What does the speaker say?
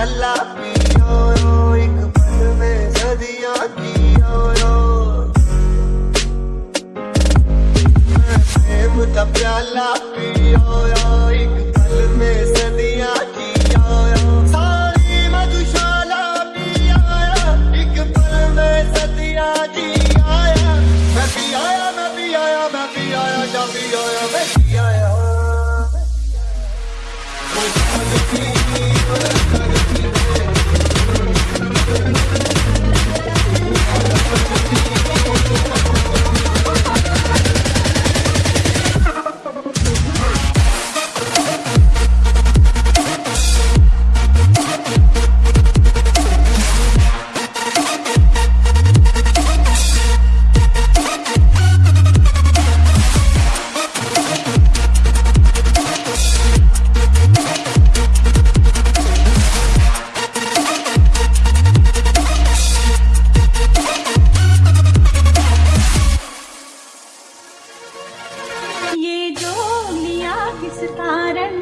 प्याला पियो एक पल में सदियाँ कियो प्रेम का प्याला पियो एक पल एक पल में सदियाँ भी आया मैं आया मैं भी आया ये जो लिया किस कारण?